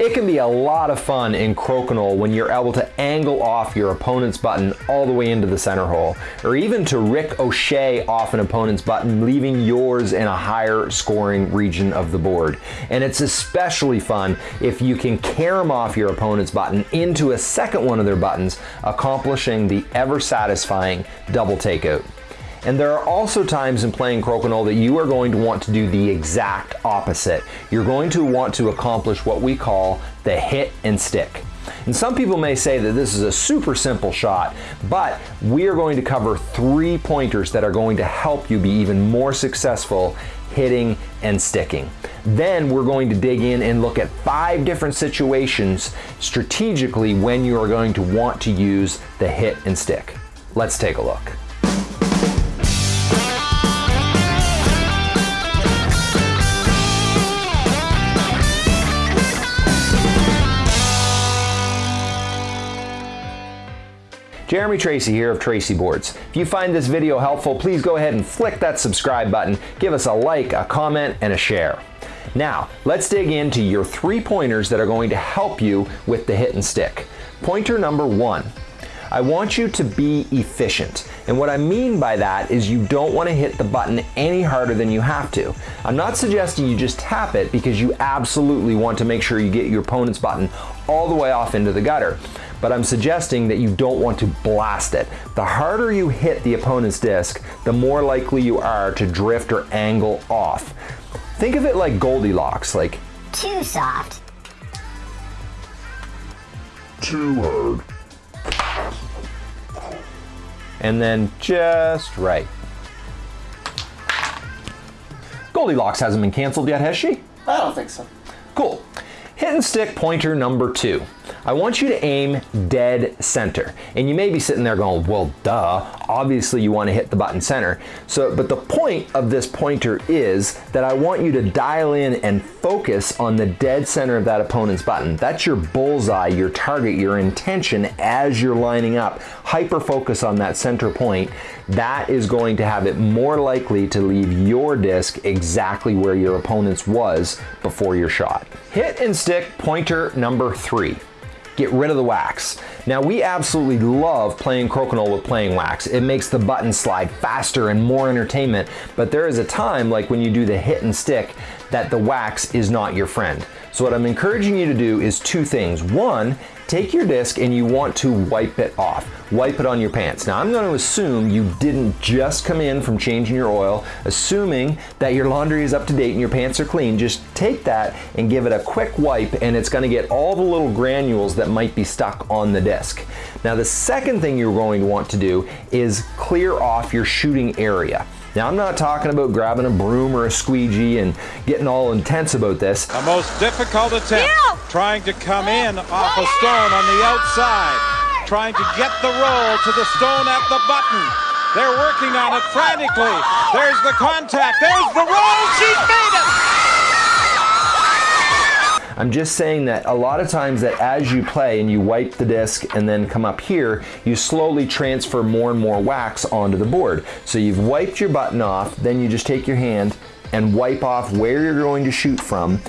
It can be a lot of fun in crokinole when you're able to angle off your opponent's button all the way into the center hole, or even to rick ricochet off an opponent's button, leaving yours in a higher scoring region of the board. And it's especially fun if you can carom off your opponent's button into a second one of their buttons, accomplishing the ever satisfying double takeout. And there are also times in playing crokinole that you are going to want to do the exact opposite. You're going to want to accomplish what we call the hit and stick. And some people may say that this is a super simple shot, but we are going to cover three pointers that are going to help you be even more successful hitting and sticking. Then we're going to dig in and look at five different situations strategically when you are going to want to use the hit and stick. Let's take a look. Jeremy Tracy here of Tracy Boards. If you find this video helpful, please go ahead and flick that subscribe button, give us a like, a comment, and a share. Now, let's dig into your three pointers that are going to help you with the hit and stick. Pointer number one, I want you to be efficient. And what I mean by that is you don't want to hit the button any harder than you have to. I'm not suggesting you just tap it because you absolutely want to make sure you get your opponent's button all the way off into the gutter but I'm suggesting that you don't want to blast it. The harder you hit the opponent's disc, the more likely you are to drift or angle off. Think of it like Goldilocks, like too soft, too hard, and then just right. Goldilocks hasn't been canceled yet, has she? I don't think so. Cool. Hit and stick pointer number two. I want you to aim dead center. And you may be sitting there going, well, duh, obviously you want to hit the button center. So, but the point of this pointer is that I want you to dial in and focus on the dead center of that opponent's button. That's your bullseye, your target, your intention as you're lining up. Hyper focus on that center point. That is going to have it more likely to leave your disc exactly where your opponent's was before your shot. Hit and stick pointer number three get rid of the wax. Now we absolutely love playing crokinole with playing wax. It makes the button slide faster and more entertainment, but there is a time like when you do the hit and stick that the wax is not your friend. So what I'm encouraging you to do is two things. One, take your disc and you want to wipe it off. Wipe it on your pants. Now I'm to assume you didn't just come in from changing your oil, assuming that your laundry is up to date and your pants are clean. Just take that and give it a quick wipe and it's going to get all the little granules that might be stuck on the disc. Now the second thing you're going to want to do is clear off your shooting area. Now, I'm not talking about grabbing a broom or a squeegee and getting all intense about this. A most difficult attempt, trying to come in off a stone on the outside, trying to get the roll to the stone at the button. They're working on it frantically. There's the contact. There's the roll. She's made it. I'm just saying that a lot of times that as you play and you wipe the disc and then come up here, you slowly transfer more and more wax onto the board. So you've wiped your button off, then you just take your hand and wipe off where you're going to shoot from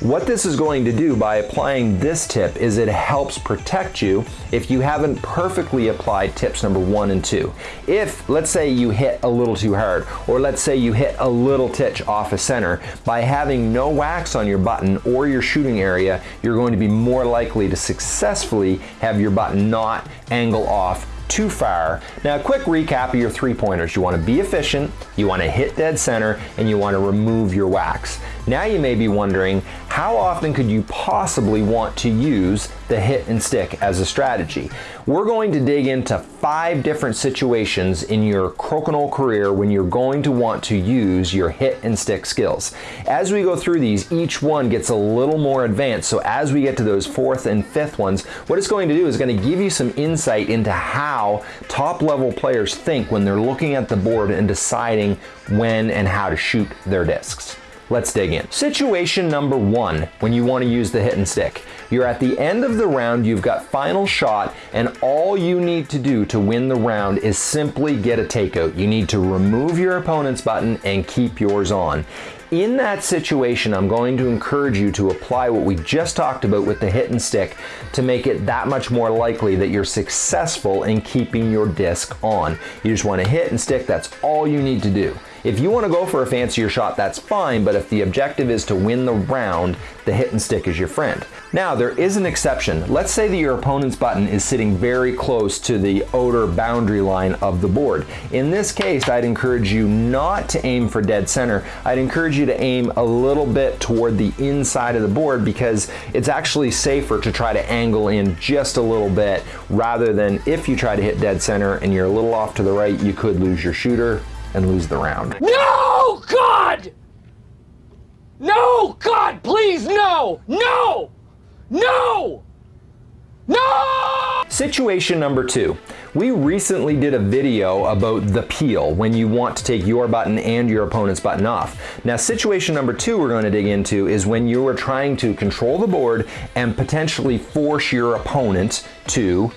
what this is going to do by applying this tip is it helps protect you if you haven't perfectly applied tips number one and two. If, let's say you hit a little too hard, or let's say you hit a little titch off a center, by having no wax on your button or your shooting area, you're going to be more likely to successfully have your button not angle off too far. Now a quick recap of your three pointers. You want to be efficient, you want to hit dead center, and you want to remove your wax. Now you may be wondering, how often could you possibly want to use the hit and stick as a strategy? We're going to dig into five different situations in your crokinole career when you're going to want to use your hit and stick skills. As we go through these, each one gets a little more advanced. So as we get to those fourth and fifth ones, what it's going to do is going to give you some insight into how top level players think when they're looking at the board and deciding when and how to shoot their discs. Let's dig in. Situation number one, when you want to use the hit and stick. You're at the end of the round, you've got final shot, and all you need to do to win the round is simply get a takeout. You need to remove your opponent's button and keep yours on. In that situation, I'm going to encourage you to apply what we just talked about with the hit and stick to make it that much more likely that you're successful in keeping your disc on. You just want to hit and stick, that's all you need to do. If you want to go for a fancier shot, that's fine, but if the objective is to win the round, the hit and stick is your friend. Now, there is an exception. Let's say that your opponent's button is sitting very close to the outer boundary line of the board. In this case, I'd encourage you not to aim for dead center. I'd encourage you to aim a little bit toward the inside of the board because it's actually safer to try to angle in just a little bit rather than if you try to hit dead center and you're a little off to the right, you could lose your shooter and lose the round. No! God! No! God, please, no! No! No! No! Situation number two. We recently did a video about the peel when you want to take your button and your opponent's button off. Now situation number two we're going to dig into is when you are trying to control the board and potentially force your opponent to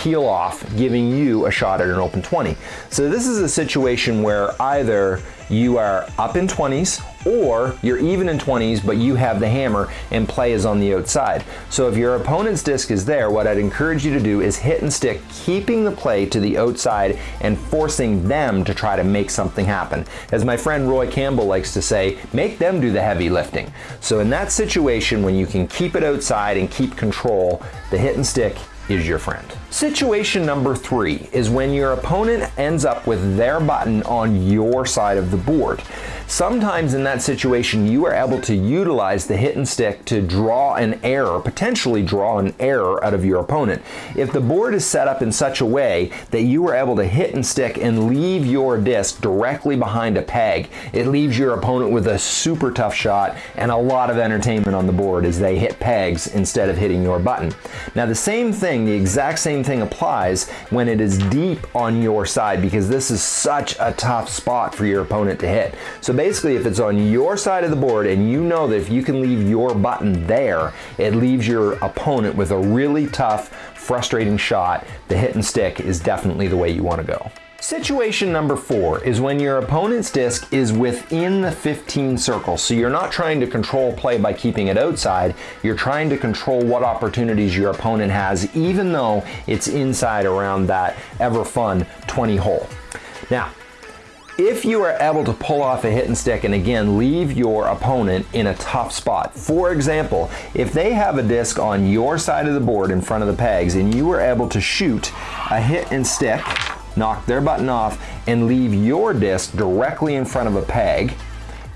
peel off, giving you a shot at an open 20. So this is a situation where either you are up in 20s or you're even in 20s but you have the hammer and play is on the outside. So if your opponent's disc is there, what I'd encourage you to do is hit and stick, keeping the play to the outside and forcing them to try to make something happen. As my friend Roy Campbell likes to say, make them do the heavy lifting. So in that situation when you can keep it outside and keep control, the hit and stick is your friend. Situation number three is when your opponent ends up with their button on your side of the board. Sometimes in that situation, you are able to utilize the hit and stick to draw an error, potentially draw an error out of your opponent. If the board is set up in such a way that you are able to hit and stick and leave your disc directly behind a peg, it leaves your opponent with a super tough shot and a lot of entertainment on the board as they hit pegs instead of hitting your button. Now the same thing, the exact same thing applies when it is deep on your side because this is such a tough spot for your opponent to hit. So basically if it's on your side of the board and you know that if you can leave your button there, it leaves your opponent with a really tough, frustrating shot, the hit and stick is definitely the way you want to go. Situation number four is when your opponent's disc is within the 15 circle. So you're not trying to control play by keeping it outside, you're trying to control what opportunities your opponent has even though it's inside around that ever fun 20 hole. Now, if you are able to pull off a hit and stick and again leave your opponent in a tough spot. For example, if they have a disc on your side of the board in front of the pegs and you were able to shoot a hit and stick knock their button off, and leave your disc directly in front of a peg,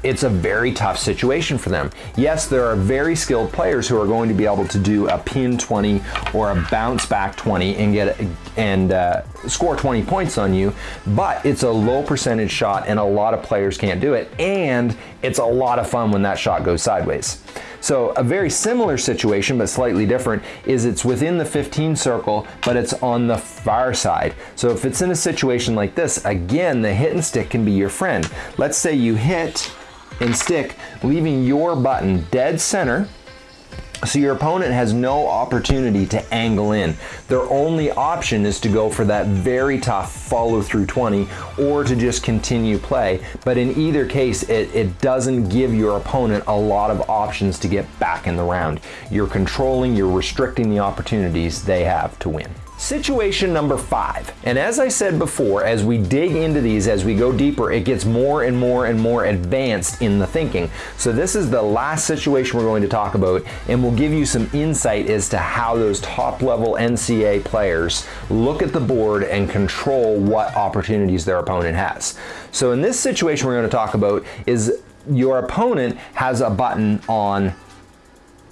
it's a very tough situation for them. Yes, there are very skilled players who are going to be able to do a pin 20 or a bounce back 20 and get and uh, score 20 points on you, but it's a low percentage shot and a lot of players can't do it. And it's a lot of fun when that shot goes sideways. So a very similar situation, but slightly different, is it's within the 15 circle, but it's on the far side. So if it's in a situation like this, again, the hit and stick can be your friend. Let's say you hit and stick, leaving your button dead center, so your opponent has no opportunity to angle in. Their only option is to go for that very tough follow through 20 or to just continue play. But in either case, it, it doesn't give your opponent a lot of options to get back in the round. You're controlling, you're restricting the opportunities they have to win. Situation number five. And as I said before, as we dig into these, as we go deeper, it gets more and more and more advanced in the thinking. So this is the last situation we're going to talk about, and we'll give you some insight as to how those top level NCA players look at the board and control what opportunities their opponent has. So in this situation we're going to talk about is your opponent has a button on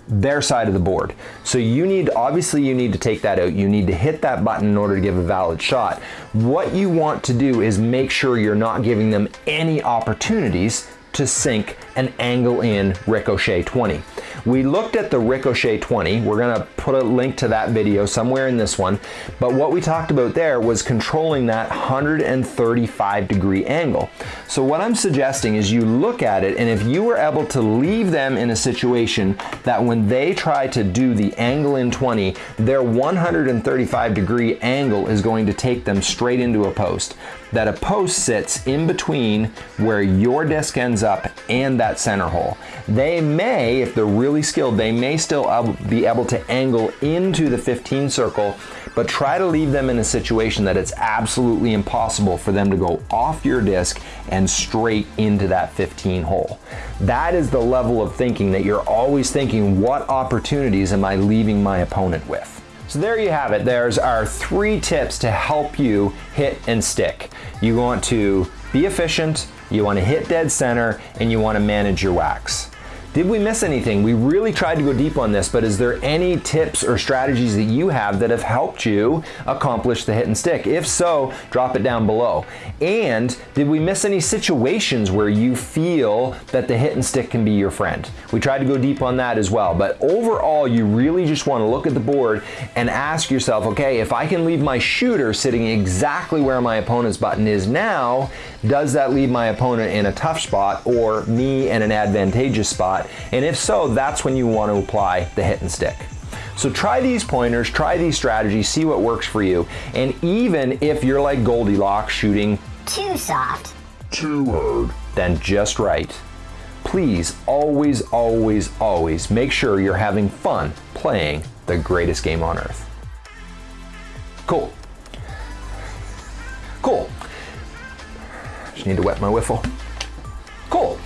their side of the board. So you need, obviously you need to take that out. You need to hit that button in order to give a valid shot. What you want to do is make sure you're not giving them any opportunities to sink an angle in Ricochet 20. We looked at the Ricochet 20. We're gonna put a link to that video somewhere in this one. But what we talked about there was controlling that 135 degree angle. So what I'm suggesting is you look at it and if you were able to leave them in a situation that when they try to do the angle in 20, their 135 degree angle is going to take them straight into a post. That a post sits in between where your disc ends up and that center hole. They may, if they're really skilled, they may still be able to angle into the 15 circle, but try to leave them in a situation that it's absolutely impossible for them to go off your disc and straight into that 15 hole. That is the level of thinking that you're always thinking, what opportunities am I leaving my opponent with? So there you have it. There's our three tips to help you hit and stick. You want to be efficient, you want to hit dead center, and you want to manage your wax. Did we miss anything? We really tried to go deep on this, but is there any tips or strategies that you have that have helped you accomplish the hit and stick? If so, drop it down below. And did we miss any situations where you feel that the hit and stick can be your friend? We tried to go deep on that as well, but overall, you really just want to look at the board and ask yourself, okay, if I can leave my shooter sitting exactly where my opponent's button is now, does that leave my opponent in a tough spot or me in an advantageous spot? And if so, that's when you want to apply the hit and stick. So try these pointers, try these strategies, see what works for you. And even if you're like Goldilocks shooting too soft, too hard, then just right. Please always, always, always make sure you're having fun playing the greatest game on earth. Cool. Cool. Just need to wet my whiffle. Cool.